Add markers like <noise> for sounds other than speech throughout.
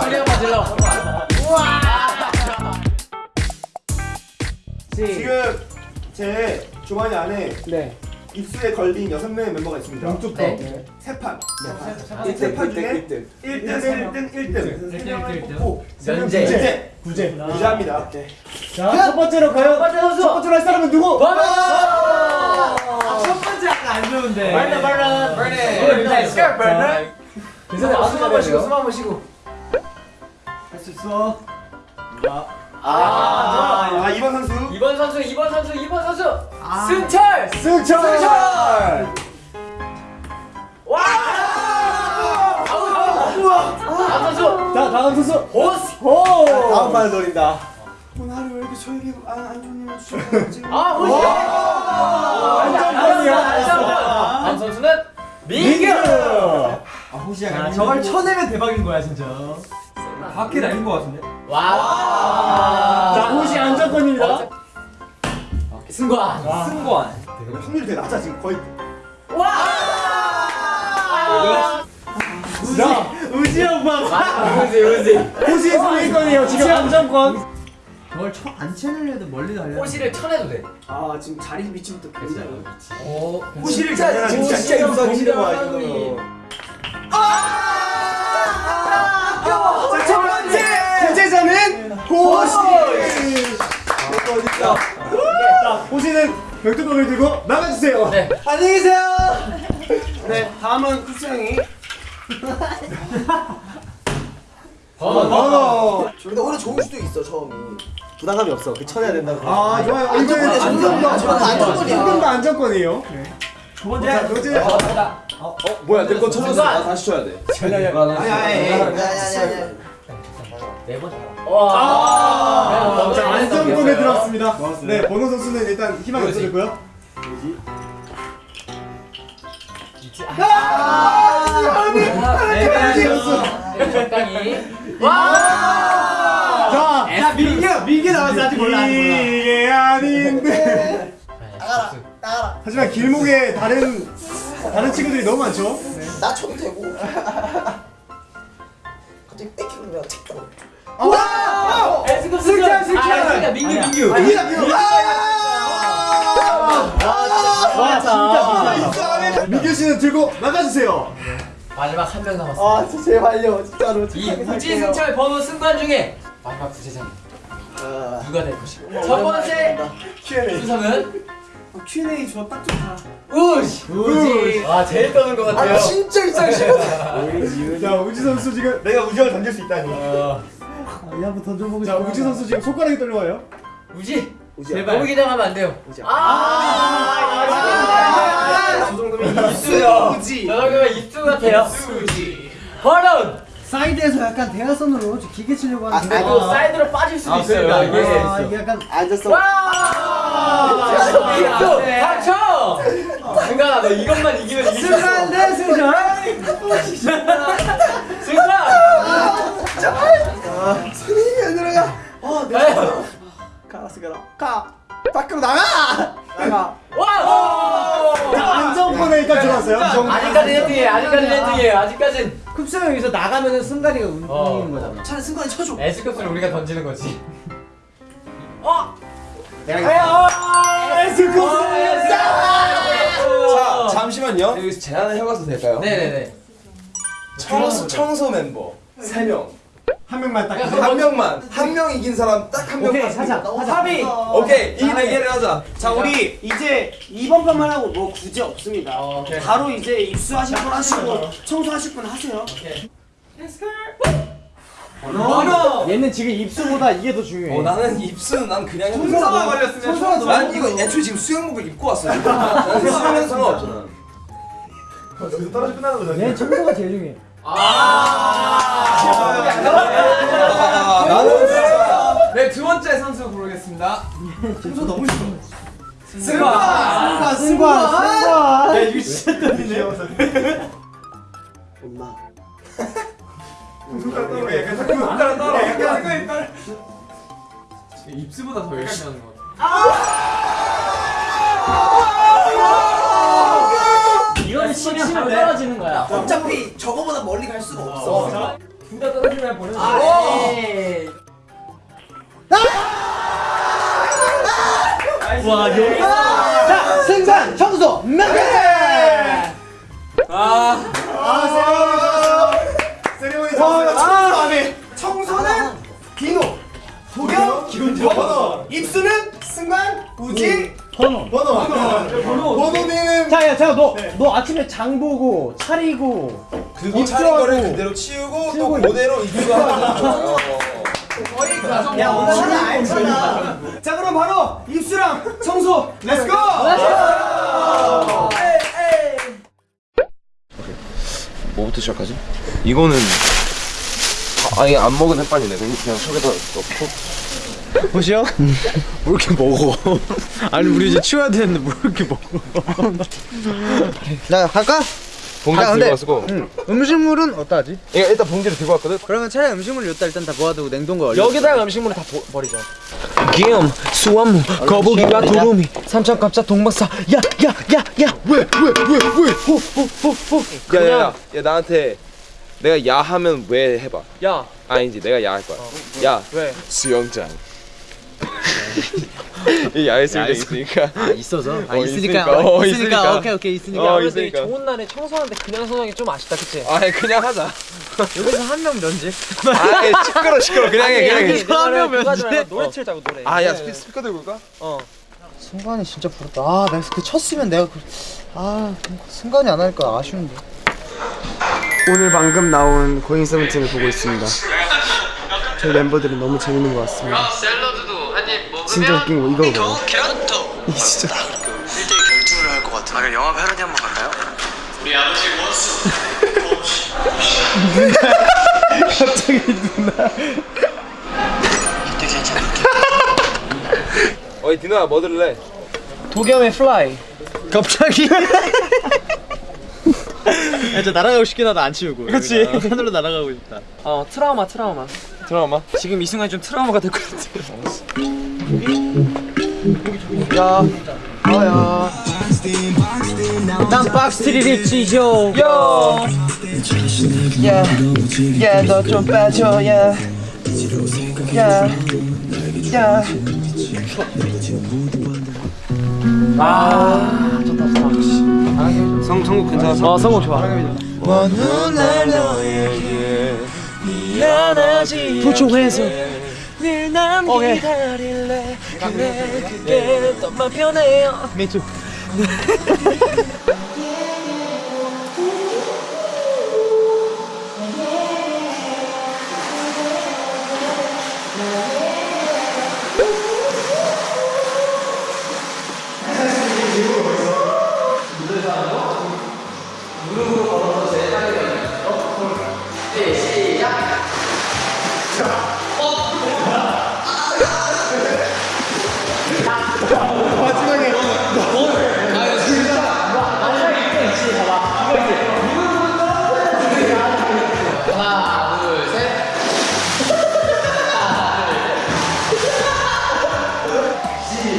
소리 한번 질러. 지금 제 주머니 안에 네. 입술에 걸린 여섯 명의 멤버가 있습니다. 양쪽부터. 네. 세 판. 일등, 세판 일등, 중에 일등. 1등, 1등, 1등. 세 명을 뽑고 면제. 구제. 구제. 구제합니다. 자, 첫 번째로 가요. 첫 번째 선수. 첫 번째로 할 사람은 누구? 첫 번째 약간 안 좋은데. 버너 버너. 버너. 자, 버너. 괜찮아요. 숨 한번 쉬고. 숨 한번 쉬고. 할 수 있어. 아. 아, 이번 선수. 2번 선수 2번 선수 2번 선수. 승철. 승철. 승철! 와! 다음 선수. 자, 다음 선수. 호스. 오. 다음 판을 노린다. 오늘 하루 왜 이렇게 저에게 안, 안 좋은 일을 주셨는지. 아 <laughs> 호스. 안정권이야. 다음 선수는 민규. 자, 저걸 쳐내면 대박인 거야 진짜. 밖에 날린 거 같은데. 와. 자, 호시 안정권입니다. 승관. 승관. 확률이 되게 낮아, 지금 거의. 와. 자, 우지 오빠. 우지 우지. 호시의 상위권이에요. 지금 안정권. 저걸 쳐안 쳐내려도 멀리 날려. 호시를 쳐내도 돼. 아, 지금 자리 위치부터 굉장히. 오. 호시를 진짜, 진짜, 진짜 시는 거야, 이거. 자, 첫 번째 구제자는 호시. 호시는 벽두검을 들고 나가주세요. 네. 안녕히 계세요. 네, 다음은 쿠스 형이. <laughs> 번호. 번호. 근데 오히려 좋을 수도 있어, 처음이. 부담감이 없어. 그 쳐내야 된다고. 아, 좋아요. 안정권이야, 안정권. 안정권이야. 조금 더 안정권이에요. 두 번째. 자, 도제. 어, 뭐야, 내거 쳐줬어. 나 다시 쳐야 돼. 아니, 아니, 아니. 야야야야. 네 번. 와. 자, 안정권에 들어왔습니다. 네, 번호 선수는 일단 희망이 없어졌고요. 네선 와. 자, 야 민규 민규 나왔어 아직 몰라. 이게 아닌데. 나가라, 나가라. 하지만 길목에 다른 다른 친구들이 너무 많죠. 나 쳐도 되고. 갑자기 뺏기면 책도. 에스급 승철 승철. 아, 그러니까 민규 민규. 아, 이게 민규. 와, 진짜 비싸다. 민규 씨는 들고 나가주세요. 마지막 한 명 남았어. 아, 진짜 제발요, 진짜로. 이 살게요. 승철 번호 승관 중에 마지막 구제자는 아, 누가 될 것인가? 첫 번째. 수성은 Q&A 저딱 좋다. 우지. 우지. 와 제일 떠는 것 아, 같아요. 진짜 일상 싫어. 자, 우지 선수 지금 내가 우정을 던질 수 있다니. 어, 이 한번 던져보고 자, 우지 선수 지금 손가락이 떨려와요. 우지. 너무 기대하면 안 돼요. 우지야. 아. 저 정도면. 우지. 저 정도면 입수 같아요. 우지. 번호. 사이드에서 약간 대화선으로 좀 기계 치려고 아, 하는데. 그리고 사이드로 빠질 수도 아, 있어요. 그러니까 이게. 아, 이게 약간 앉았어. 와! 닥쳐. 승관아 너 이것만 이기면 이길 수 있어. 승관 대 승철. 승관. 손이 안 들어가. 어, 내 아유. 가라스 가라. 가. 밖으로 나가. 나가. 와! 자, 안정권에 일단 들어왔어요. 아직까지 1등이에요. 아직까지 1등이에요. 아직까지는 쿱스 형 여기서 나가면은 승관이가 운- 어. 거잖아. 차라리 승관이 쳐줘. S급수를 우리가 던지는 거지. 자, 잠시만요. 여기서 제안을 해봐도 될까요? 네네네. 청소, 청소 멤버 3명. 한 명만 딱. 한 명만. 한 명 이긴 사람 딱 한 명만. 오케이, 하자. 합의. 오케이. 이 대결을 하자. 자 우리 이제 이번 판만 하고 뭐 구제 없습니다. 어, 오케이. 바로 이제 입수하실 분 하시고 청소하실 분 하세요. 얘는 지금 입수보다 이게 더 중요해. 어, 나는 입술은 난 그냥 청소가 걸렸으면 청소가 난 이거 애초에 지금 수영복을 입고 왔어. 난 수영은 상관없잖아. 여기서 떨어져 끝나는 거잖아. 얘는 청소가 제일 중요해. 아, 나는 진짜 네, 두 번째 선수 고르겠습니다. 청소 너무 싫어. 승관, 승관, 승관. 야, 이거 진짜 떨리네. 엄마. 손가락 떨어. 약간 손가락 떨어. 약간 입수보다 더 열심히 하는 거 같아. 치면 떨어지는 거야. 어차피 저거보다 멀리 갈 수가 없어. 둘다 떨어지면 보내는 아, 거야. 에이. 와 여기. 자, 승관 청소 명예. 아. 세리머니 아, 청소는 디노, 도겸, 번호, 입수는 승관, 우지. 번호. 번호는 자, 야, 자, 너, 너 아침에 장 보고 차리고 그거 차린 거를 그대로 치우고 또 그대로 입수하고 <laughs> 야, 오늘 알잖아. 자, 그럼 바로 입수랑 청소. Let's go. 뭐부터 시작하지? 이거는 아, 아니 안 먹은 햇반이네. 그냥 그냥 속에다 넣고 보시오? 뭐 이렇게 먹어? 아니 우리 이제 치워야 되는데 뭐 이렇게 먹어? 자 갈까? 봉지 아, 들고 근데- 왔고 응. 음식물은 어떡하지? 이거 일단 봉지를 들고 왔거든 그러면 차라리 음식물 여기다 일단 다 모아두고 냉동고에 얼려. 여기다가 음식물을 다 버, 버리자 김수한무, 거북이와 두루미, 삼천 갑자, 동방삭 야야야야 왜? 왜? 왜? 왜? 호호호호 야야야 야 나한테 내가 야 하면 왜 해봐 야. 아니지 내가 야 할 거야 야 왜? 수영장 이 야외 수영장 있으니까 있어서? 아 어, 있으니까 있으니까. 어, 있으니까 있으니까. 오케이 오케이 있으니까 어, 있으니까. 좋은 날에 청소하는데 그냥 청소하기 좀 아쉽다, 그치? 아 그냥 하자 여기서 한 명 면제 아 시끄러 시끄러 그냥 해 그냥 해 하지 면제? 노래 틀자고 노래. 아야 스피커 들고 올까? 순간이 진짜 부럽다 아 내가 그 쳤으면 내가 그... 아 순간이 안 하니까 아쉬운데 오늘 방금 나온 고잉 세븐틴을 보고 있습니다. 저희 멤버들은 너무 재밌는 것 같습니다. 진짜 웃긴 거 이거 봐요. 계란부터 <laughs> 이 진짜. 1대1 결투를 할 것 같아 아 그럼 영화 패러디 한번 갈까요? 우리 아버지 원수 갑자기 누나. 이때 괜찮아 어이 디노야 뭐 들을래? 도겸의 Fly. 갑자기 야, 저 날아가고 싶긴 하다 안 치우고 그치 하늘로 날아가고 싶다 어 트라우마 트라우마. 드라마 지금 이 순간 좀 트라우마가 될 것 같아. 난 박스트리를 찢어. 요. 야, 너좀 빠져, 야. 야, 야. 성 성국 괜찮았어? 어 성공 좋아. 도초해서 늘난 기다릴래. 그래 그게 너만 편해요 <laughs>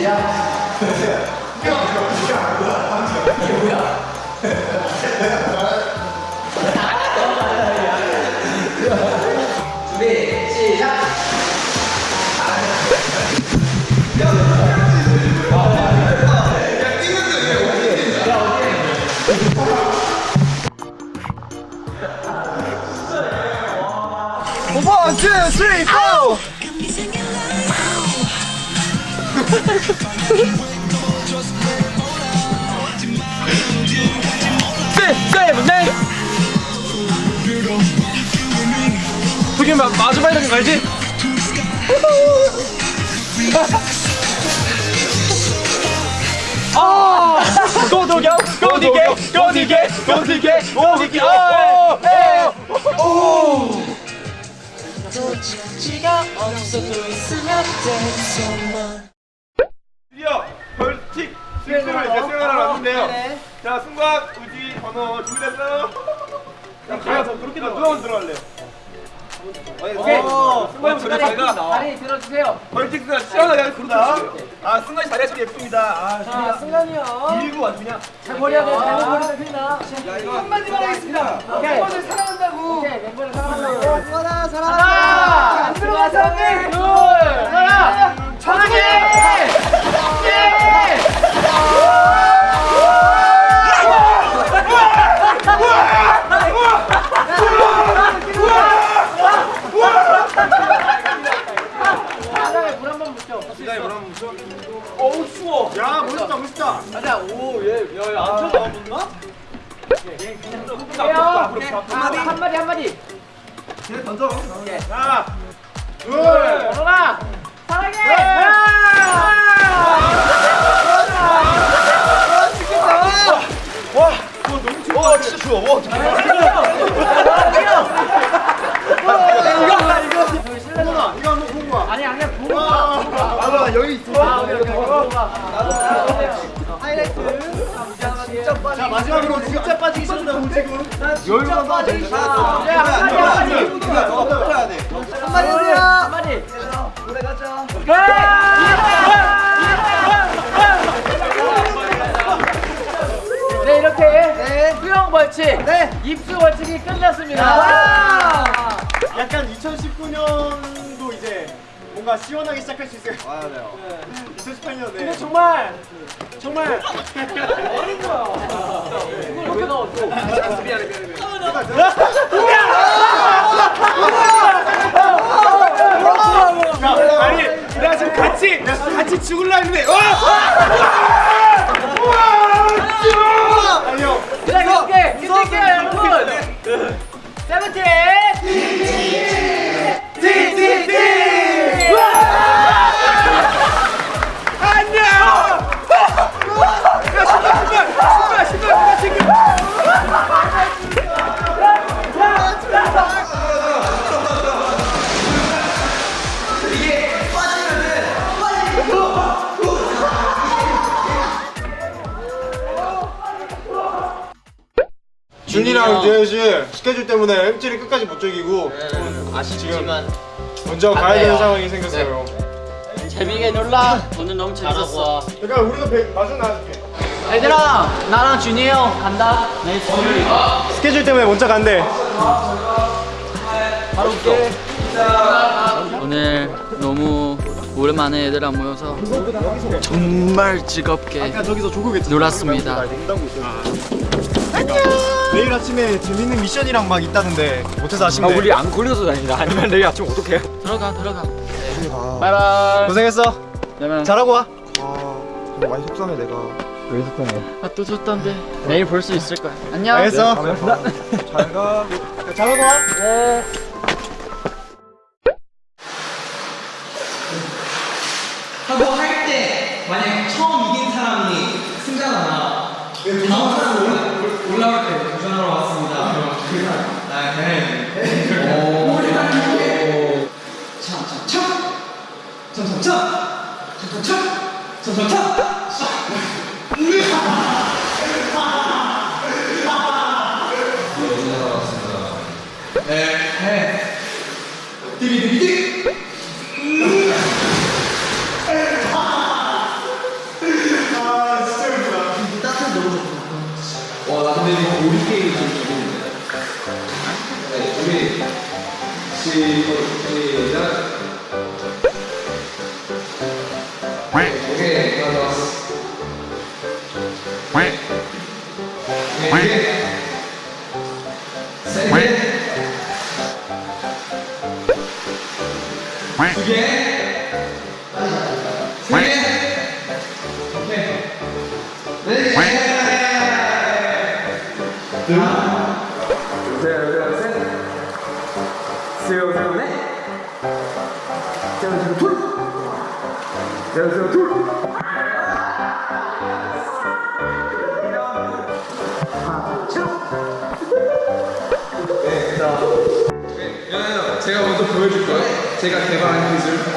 미투 원, 투, 쓰리, 포! 도겸 마주 봐야 되는 거 알지? 아! 고도겸 고디게 고디게 고디게 고디게 오! 오! 지가 없어도 있으면 됐 번호 준비됐어요? 자, 제가 더 그렇게 더 누가 먼저 들어갈래요? 오케이. 승관이 다리, 자리가 다리 들어주세요. 벌칙스가 시원하게 그러다. 아 승관이 자리가 참 예쁩니다. 아 자, 승관이요. 밀고 아주 그냥. 잘 버려야 돼. 잘 버려야 됩니다. 한마디만 하겠습니다. 멤버들 사랑한다고. 오케이, 멤버를 사랑한다고. 승관아 하나, 안 들어가서 둘, 하나, 천하게! 물한번 야 멋있다 멋있다. 가자. 오, 얘, 야, 야, 안아 못나? 쳐요. 한마디, 한마디, 한마디. 그냥 던져. 하나, 둘, 걸어라. 사랑해. 와, 이거 너무 추워. 와, 진짜 추워. 와, 네, 한마디, 한마디. 해야 돼. 한마디 해주세요. 한마디. 노래 가자. 네 이렇게 수영 벌칙, 입수 벌칙이 끝났습니다. 약간 2019년도 이제 뭔가 시원하게 시작할 수 있어요. 맞아요. 2018년 네. 근데 정말 정말 어린 거야. 왜? 또? 미안해, 미안해, 미안해. 같이 죽을라 했는데 와! 아니요 자 이렇게 끝낼게요 여러분. 세븐틴. 스케줄 때문에 MT를 끝까지 못 즐기고 아쉽지만 먼저 가야 되는 상황이 생겼어요. 재미있게 놀라. 오늘 너무 재밌었어. 그러니까 우리도 배, 마중 나갈게. 얘들아 나랑 준이 형 간다. 네 준이. 스케줄 때문에 먼저 간대 바로 올게. 오늘 너무 오랜만에 얘들랑 모여서 정말 즐겁게 놀았습니다. 내일 아침에 재밌는 미션이랑 막 있다는데 못해서 아쉽네. 우리 안 걸려서 다행이다. 아니면 내일 아침 어떡해 들어가 들어가. 바이바이. 고생했어. 그러면 잘하고 와. 아 정말 많이 속상해 내가. 아, 또 졌던데. 내일 볼 수 있을 거야. 안녕. 알겠어. <laughs> 잘가. 잘하고 와. 하고 할때 만약 처음 이긴 사람이 승자나 다음 사람 올라- 올 참참참 참 제가 먼저 보여줄 거예요. 제가 개발한 기술.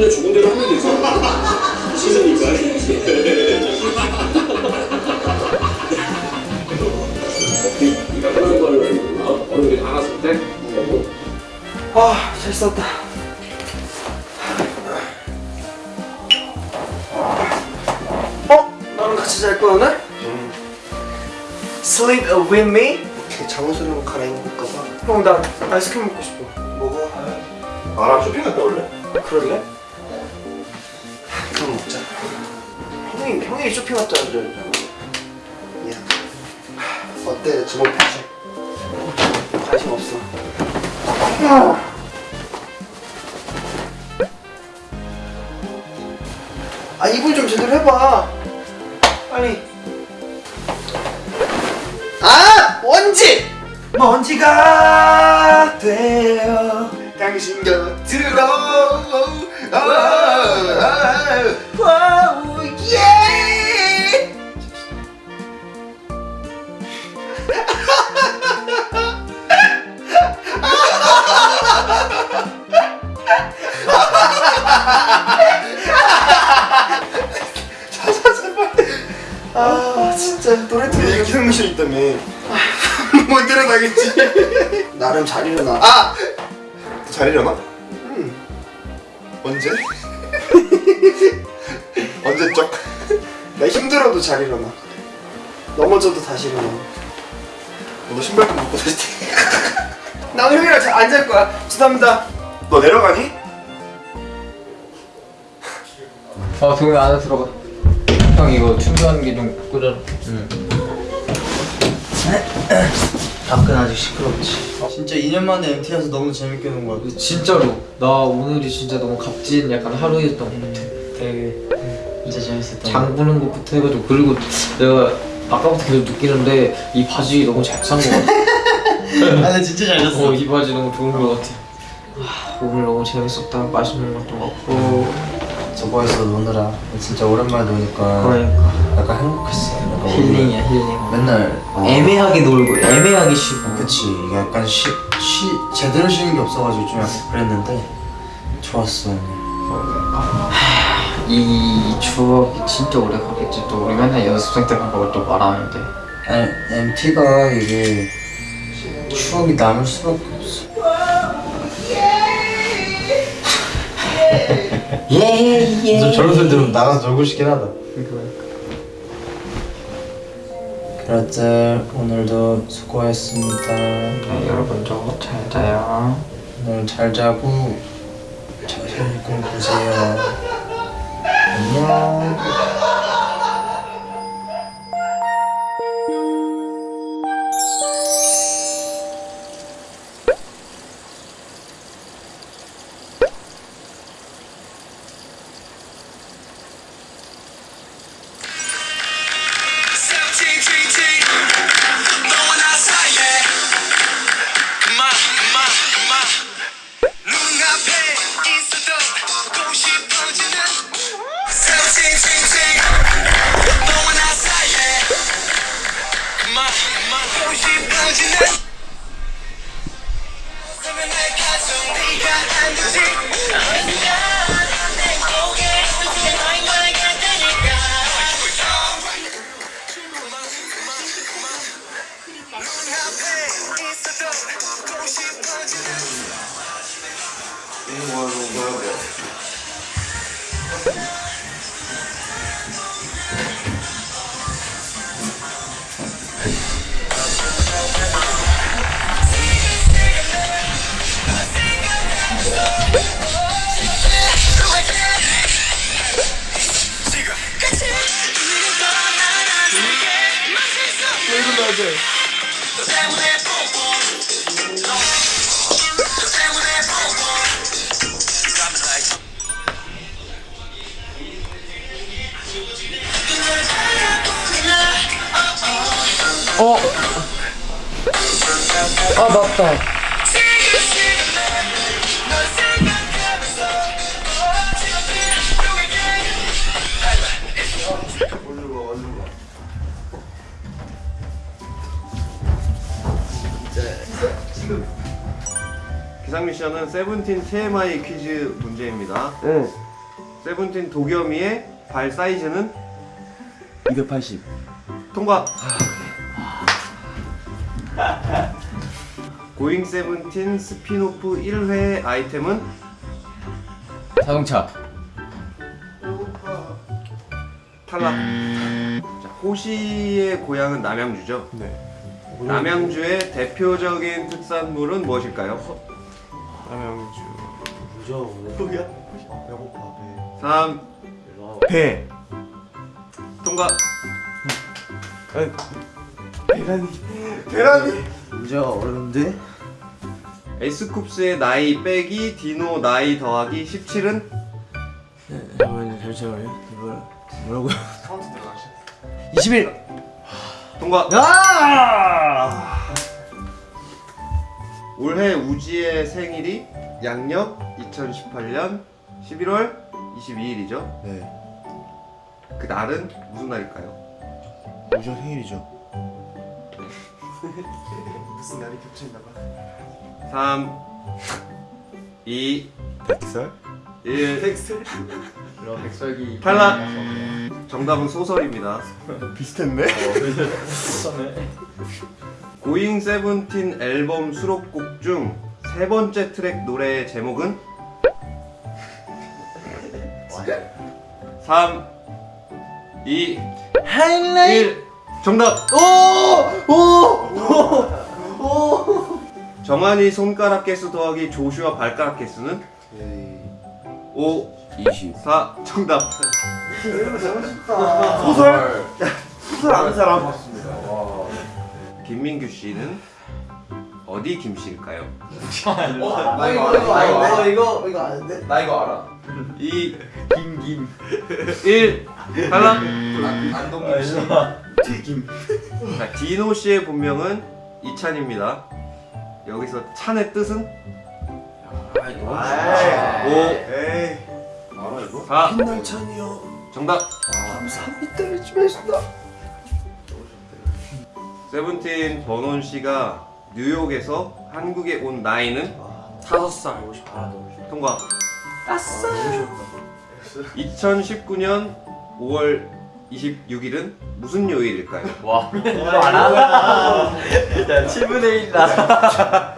죽으면 죽은 대로 하면 되죠. 시즌이니까. 네가 걸때 아, 잘 썼다. 어? 나랑 같이 잘 거야 오늘? Sleep with me? 잠옷으로 갈아입을까 봐. 형, 나 아이스크림 먹고 싶어. 먹어. 나랑 쇼핑 갔다 올래? 그럴래? 그랬잖아. 야, 어때 주먹 패지? 관심 없어. 아 이불 좀 제대로 해봐. 빨리. 아 먼지. 먼지가 되어 당신 곁으로 아 진짜 노래 들으면 기상미션 있다며 <laughs> 못 일어나겠지 나름 잘 일어나 아! 잘 일어나? 언제? <laughs> 언제적? 나 힘들어도 잘 일어나 넘어져도 다시 일어나 너 신발끈 묶고 다시 태- <laughs> 나 오늘 형이랑 잘안잘 거야 죄송합니다 너 내려가니? 어 동이 안에 들어가. 형 이거 충전하는 게좀 꽂아. 밖은 아직 시끄럽지 진짜 2년 만에 MT라서 너무 재밌게 논거 같아 진짜로 나 오늘이 진짜 너무 값진 약간 하루였던 것 같아. 되게 진짜 재밌었다 장 보는 것부터 해가지고 그리고 내가 아까부터 계속 느끼는데 이 바지 너무 잘산것 같아. <laughs> 아나 진짜 잘 잤어 어, 이 바지 너무 좋은 것 같아. 아, 오늘 너무 재밌었다. 맛있는 것도 먹고. 저거에서 노느라 진짜 오랜만에 노니까 그러니까 약간 행복했어 약간 힐링이야 힐링. 맨날 어, 애매하게 놀고 애매하게 쉬고. 그치 이게 약간 쉬, 쉬 제대로 쉬는 게 없어가지고 좀 약간 그랬는데 좋았어 오늘 이 추억이 진짜 오래 가겠지. 또 우리 맨날 연습생 때 간 걸 또 말하는데. 아니 MT가 이게 추억이 남을 수밖에 없어 <laughs> 예예 저런 소리 들으면 나가서 놀고 싶긴 하다. 그렇들 오늘도 수고했습니다 네, 여러분도 잘 자요. 오늘 잘 자고 잘꿈 꾸세요 안녕 다. 기상 미션은 세븐틴 TMI 퀴즈 문제입니다. 세븐틴 도겸이의 발 사이즈는 280. 통과. 고잉 세븐틴 스핀오프 1회 아이템은 자동차. 탈락. 자, 호시의 고향은 남양주죠? 네. 남양주의 대표적인 특산물은 무엇일까요? 남양주. 뭐야? 배고파 배. 3, 배. 통과. 계란이. 문제가 어려운데? 에스쿱스의 나이 빼기 디노 나이 더하기 17은 잠깐만요, 잠시만요. 이걸 뭐라고요? 21. 통과. 아! 올해 우지의 생일이 양력 2018년 11월 22일이죠. 네. 그 날은 무슨 날일까요? 우지 생일이죠. <laughs> 무슨 날이 겹쳐있나 봐. 3 2 백설? 1 텍스 이런 백설기 탈락. 정답은 소설입니다. 비슷했네. 고잉 세븐틴 앨범 수록곡 중 세 번째 트랙 노래의 제목은 3 2 1 정답! 정한이 손가락 개수 더하기 조슈아 발가락 개수는 5 20. 4 정답 소설. 소설 아는 사람. 김민규 씨는 어디 김씨일까요? 나 이거 이거 이거 이거 아는데? 나 이거 알아 2 김김 1 탈락 안동김 씨 튀김. 자, 디노 씨의 본명은 이찬입니다. 여기서 찬의 뜻은? 에이. 5 에이. 4 빛날 찬이요. 정답 감사합니다. 열심히 했습니다. 세븐틴 버논 씨가 뉴욕에서 한국에 온 나이는? 다섯 살 통과 아싸 2019년 5월 26일은 무슨 요일일까요? <laughs> 와 이거 알아? 야 7분의 1 나.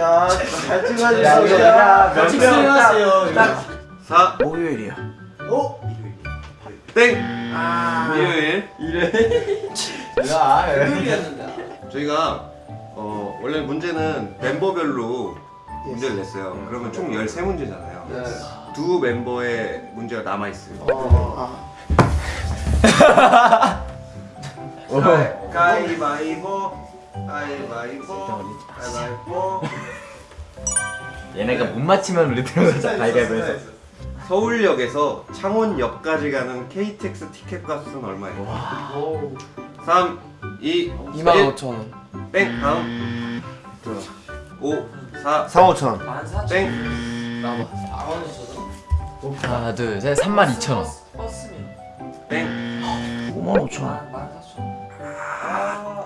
야, 잘 찍어주세요. 야, 몇 찍으세요? 4 목요일이야. 어? 땡! 일요일 야 저희가 어, 원래 문제는 멤버별로 문제를 냈어요 그러면 총 13문제잖아요 두 멤버의 문제가 남아있어요 가위바위보 가위바위보 가위바위보. 얘네가 못 맞히면 우리 들어가자 가위바위보에서. 서울역에서 창원역까지 가는 KTX 티켓 값은 얼마예요? 3, 2, 25,000원. 땡 다음. 5, 4, 4, 5천 원. 땡. 하나, 둘, 셋. 32,000원. 땡 5만 5천 원.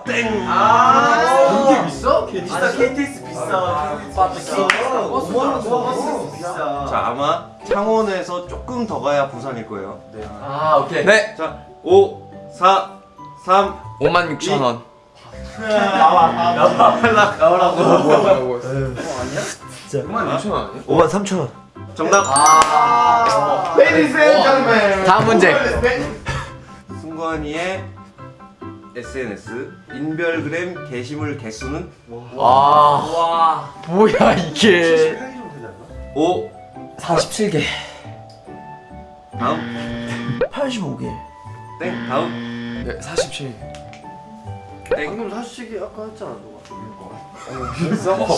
땡! 이게 비싸? 비싸 KTX 비싸. KTX 비싸. 5만 원 버스 비싸. 자 아마 창원에서 조금 더 가야 부산일 거예요 아 오케이 네. 자 5, 4, 3, 56,000원. 탈락 나오라고 5만 3천 원. 정답 Ladies and gentlemen. 다음 문제. 승관이의 SNS 인별그램 게시물 개수는 와. 뭐야 이게. 5 47개. 다음 85개. 땡 다음 네, 47. 땡 방금 사실이 아까 했잖아 너가.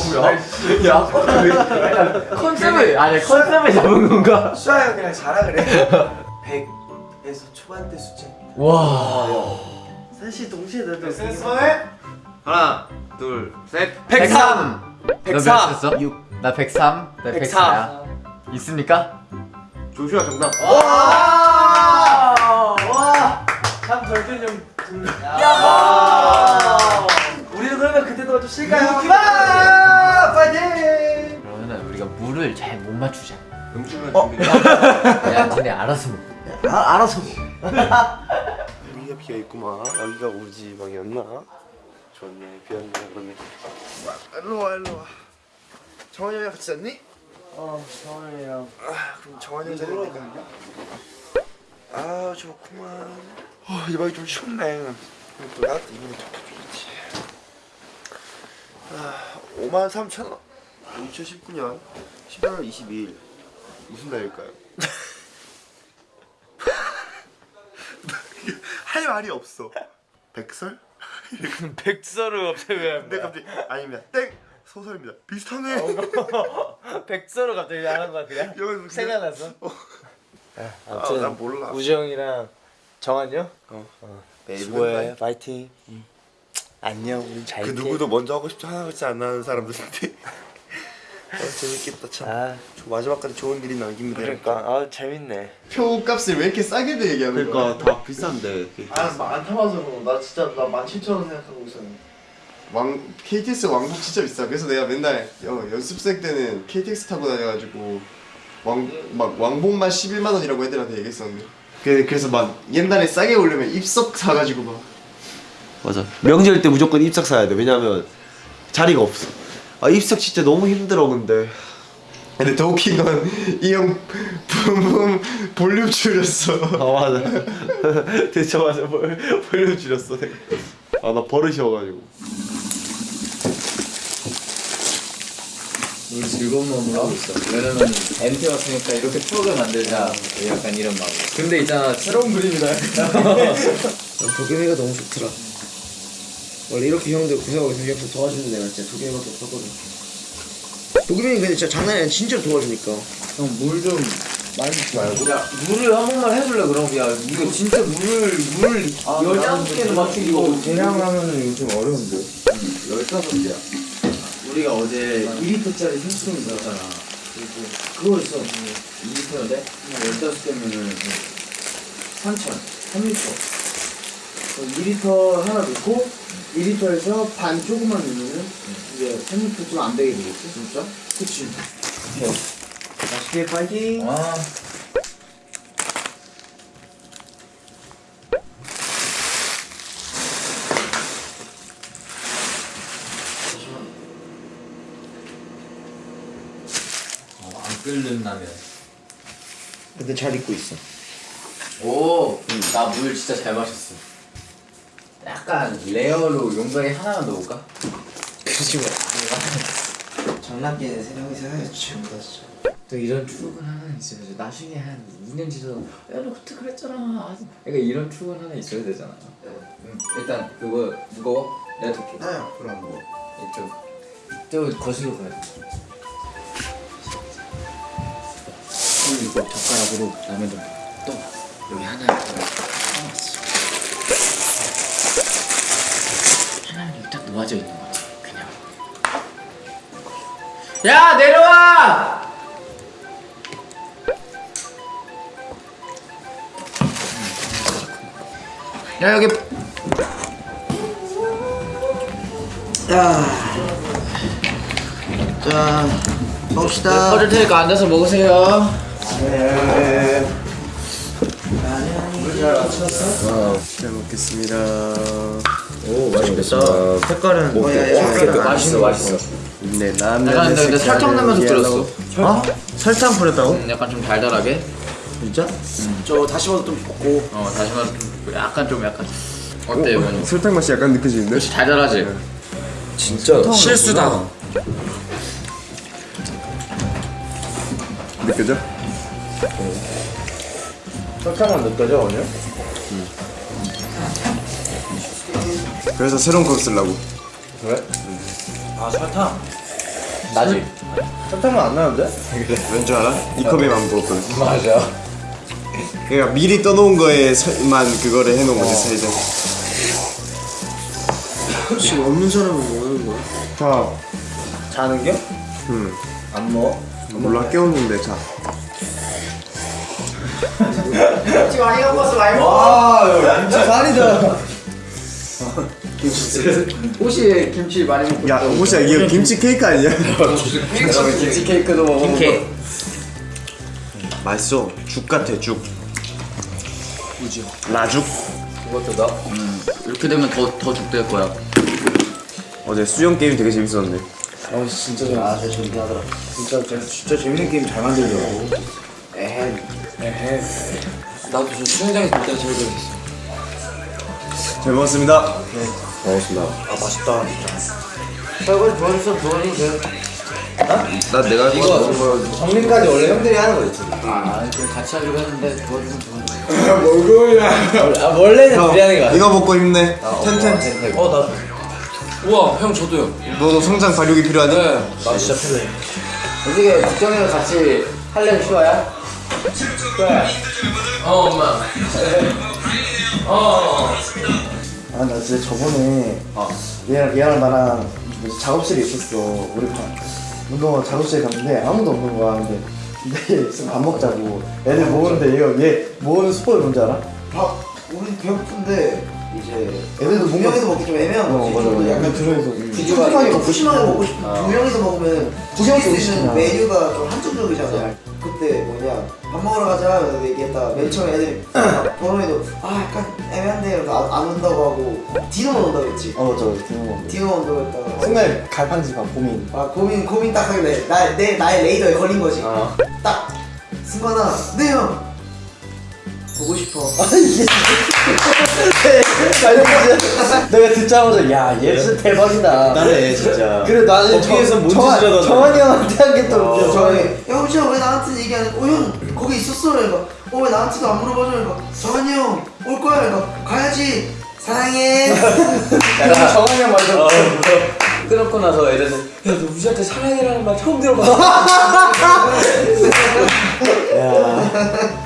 컨셉을 아니 컨셉을 잡은 건가? 수아야 그냥 자라 그래. 100에서 초반대 숫자. 와. 사실 동시에 나도 센스만해? 하나 둘, 셋. 103. 너 104. 몇 했어? 6. 나 103. 나 104. 104야. 있습니까? 조슈아 정답. 참 절대령. 야. 우리도 그러면 그때도 좀 쉴까요? 파이팅! 그러면 우리가 물을 잘 못 맞추자. 음주면 어? 준비. <laughs> 야, 니네 알아서 먹. 아, 알아서. 여기가 비어 있구만. 여기가 집 방이었나? 좋네. 비었네 그러네. 일로 와 일로 와. 정환이 형이랑 같이 잤니? 어, 정환이랑. 아, 그럼 정환이 형 자리니까. 아, 좋구만. 어, 이 방이 좀 춥네. 또 나한테 이분이 좋겠지. 아, 5만 3천 원. 2019년 11월 22일 무슨 날일까요? <laughs> 할 말이 없어. 백설? <laughs> 백설을 갑자기 왜? 근데 갑자기 아닙니다. 땡 소설입니다. 비슷하네. <laughs> 백설을 갑자기 하는 거야 그냥? 이건 생각났어? 아, 난 몰라. 우지 형이랑 정한이요? 네, 수고해 파이팅 안녕 우리 잘그 누구도 먼저 하고 싶지 하나 같지 안 나는 사람들인데. 아, <laughs> 재밌겠다 참. 아저 마지막까지 좋은 일이 남깁니다. 그러니까 아 재밌네 표값을 왜 이렇게 싸게 얘기하는 거야? 그러니까 다 비싼데. 아안 타봐서 나 진짜 나 17,000원 생각하고 있었는데. 왕 KTX 왕복 진짜 비싸. 그래서 내가 맨날 여, 연습생 때는 KTX 타고 다녀가지고 왕 막 왕복만 11만 원이라고 애들한테 얘기했었는데. 그, 그래서 막 옛날에 싸게 오려면 입석 사가지고 막. 맞아. 명절 때 무조건 입석 사야 돼. 왜냐면 자리가 없어. 아 입석 진짜 너무 힘들어 근데. 근데 더 웃긴 건 이 형 붐붐 볼륨 줄였어. 아 맞아. <laughs> 대체 맞아. 볼, 볼륨 줄였어. 아 나 버릇이 어가지고. 우리 즐거운 마음으로 하고 있어. 왜냐면 MT 왔으니까 이렇게 추억을 만들자. 약간 이런 마음. 근데 있잖아 새로운 그림이다. <laughs> 도겸이가 너무 좋더라. 원래 이렇게 형들 구석하고 있으면 옆에서 도와주는 내가 진짜 도겸이밖에 없었거든. 도겸이는 근데 진짜 장난이 아니라 진짜로 도와주니까. 형 물 좀 많이 주지 말고. 야 물을 한 번만 해줄래 그럼? 야 이거 진짜 물을 물을 열다섯 개는 맞추기 이거 대량하면은 요즘 어려운데. 열다섯 개야. 우리가 어제 2리터짜리 생수통 있었잖아. 그리고 그거 있어. 2리터인데 열다섯 개면은 3천, 3리터. 2리터 하나 넣고 2리터에서 반 조금만 넣으면은 이제 3리터 좀안 되게 되겠지? 진짜? 그치. 맛있게 파이팅. 아. 어, 안 끓는 라면. 근데 잘 익고 있어. 오, 나 물 진짜 잘 맞췄어. 약간 레어로 용병에 하나만 넣을까? 그러지 마. 장난기는 세 명이서 해야지 전부 다 진짜. 또 이런 추억은 하나 있어야지. 나중에 한 2년 지나서 야, 너 그때 그랬잖아. 그러니까 이런 추억은 하나 있어야 되잖아. 응. 일단 그거 무거워? 내가 들게. 아 그럼 뭐. 이쪽. 저 거실로 가야 돼. 술 이거 젓가락으로 라면 좀 떠. 여기 하나. 하나 놓아져 있는 거지. 그냥. 야 내려와! 야 여기 자, 먹읍시다. 꺼줄 테니까 앉아서 먹으세요. 잘 먹겠습니다. 오 맛있겠다. 색깔은 오? 오, 색깔은 맛있어 맛있어. 네 약간 라면. 근데 설탕 넣으면서 끓였어. 어? 설탕 뿌렸다고? 음, 약간 좀 달달하게. 진짜? 저 다시마도 좀 볶고. 어 다시마 좀 약간 좀 약간 어때 이거는? 설탕 맛이 약간 느껴지는데? 역시 달달하지. 진짜 실수다. 느껴져? 설탕은 느껴져 오늘? 그래서 새로운 컵 쓰려고. 아 설탕. 나지. 설탕은 안 나는데? 왠줄 알아? 이 컵에만 부었거든. 맞아. 그러니까 미리 떠놓은 거에만 그거를 해놓은 거지 살짝. 지금 없는 사람은 뭐 하는 거야? 자 자는 겨? 응. 안 먹어? 몰라 깨웠는데 자 <laughs> 김치 많이 갖고 왔어 많이 먹어 와 김치 살이다 호시에 김치 많이 먹고 야, 혹시 이게 김치 케이크 아니야? 김치 케이크도 먹어 김케. 맛있어. 죽 같아, 죽. 라죽. 그것도 나? 음 이렇게 되면 더더 죽될 거야 어제 수영 게임 되게 재밌었는데. 어 진짜 잘 아, 진짜 재밌게 하더라 진짜 진짜, 진짜 재밌는 게임 잘 만들더라고 에헤 에헤 나도 저 수영장에서 볼 때가 제일 재밌어 잘 먹었습니다. 고맙습니다. 아 맛있다 진짜 설거지 도와줬어 도와줘도 돼나 내가 이거 정리까지 원래 형들이 하는 거였지 아 같이 하기로 했는데 도와주면 도와줘 아 원래는 둘이 하는 거야. 이거 먹고 힘내. 텐텐. 어 나 우와 형 저도요 너도 성장 발육이 필요하니? 네 나 진짜 편해 어떻게 국정이랑 같이 할래는 쉬워야? 어 엄마. 어. 아 나 진짜 저번에 얘랑 얘랑 나랑 작업실에 있었어. 우리 반 운동화 작업실에 갔는데 아무도 없는 거야. 근데 근데 지금 밥 먹자고. 애들 모으는데 얘가 얘 모으는 스포일 뭔지 알아? 밥 우리 배고픈데 이제 애들도 두 명이서 먹기 좀 애매한 거지. 어, 맞아, 맞아. 약간 들어있어 푸짐하게 먹고 먹고 싶어 두 명이서 먹으면 드실 수 있는 메뉴가 좀 한정적이잖아 그때 뭐냐 밥 먹으러 가자 그래서 얘기했다. 맨 처음에 애들이 <clears throat> 번호에도 아 약간 애매한데 그래서 안, 안 온다고 하고 디노만 온다고 했지. 어 맞아 디노 디노 온다고 했다가 정말 갈팡질팡 고민. 아 고민 고민 딱 하길래 나, 내, 나의 레이더에 걸린 거지. 딱 승관아 네형 보고 싶어. <laughs> 아 내가 듣자마자 야 얘 진짜 대박이다. 나네 진짜. 그래 나는 거기에서 뭔 정- 짓을 하다가. 정한이 형한테 한게 또 웃겨 정한이. 야 혹시 왜 나한테 얘기 안 해? 어 형 거기 있었어. 그러니까 어 왜 나한테도 안 물어봐줘? 그러니까 정한이 형 올 거야. 그러니까 가야지. 사랑해. <laughs> 정한이 형 말도 끊었고 나서 애들은 야너 우지한테 사랑이라는 말 처음 들어봐. <laughs>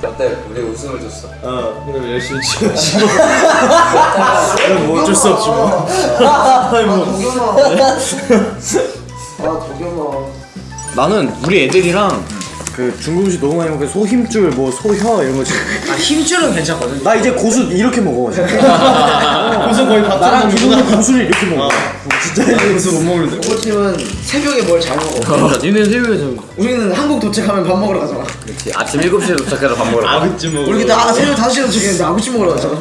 어때? 우리 웃음을 줬어. 어. 그럼 열심히 치워지. 뭐 어쩔 수 없지 뭐. 아 도겸아 아 도겸아 나는 우리 애들이랑 그 중국 음식 너무 많이 먹고 소힘줄 뭐 소혀 이런 거아 힘줄은 괜찮거든. 나 이제 고수 이렇게 먹어 <laughs> 고수 거의 밥 나랑 기분이 고수를 이렇게 먹어 진짜 이제 고수 못 먹는데 오팀은 새벽에 뭘 잘 먹어 니네 새벽에 좀. 우리는 한국 도착하면 밥 먹으러 가잖아 그렇지. 아침 7시에 도착해서 밥 먹으러. 가. 아구찜 먹어 우리 그때 아, 새벽 5시에 도착했는데 아구찜 먹으러 가잖아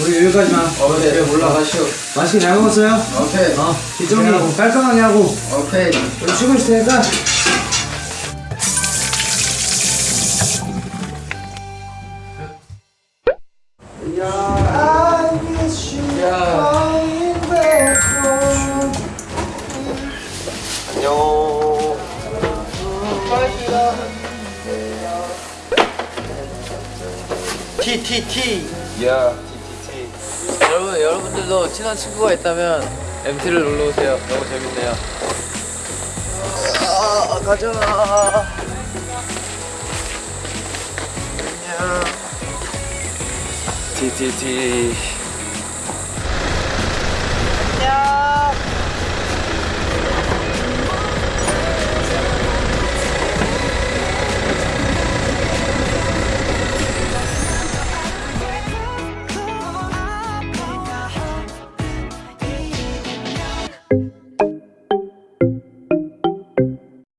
우리 여기까지만 어 네, 올라가시오. 맛있게 잘 먹었어요? 오케이. 어 기정이. 깔끔하게 하고. 오케이. 우리 쉬고 있을 테니까 친한 친구가 있다면 MT를 놀러 오세요. 너무 재밌네요. 아 가져라 TTT.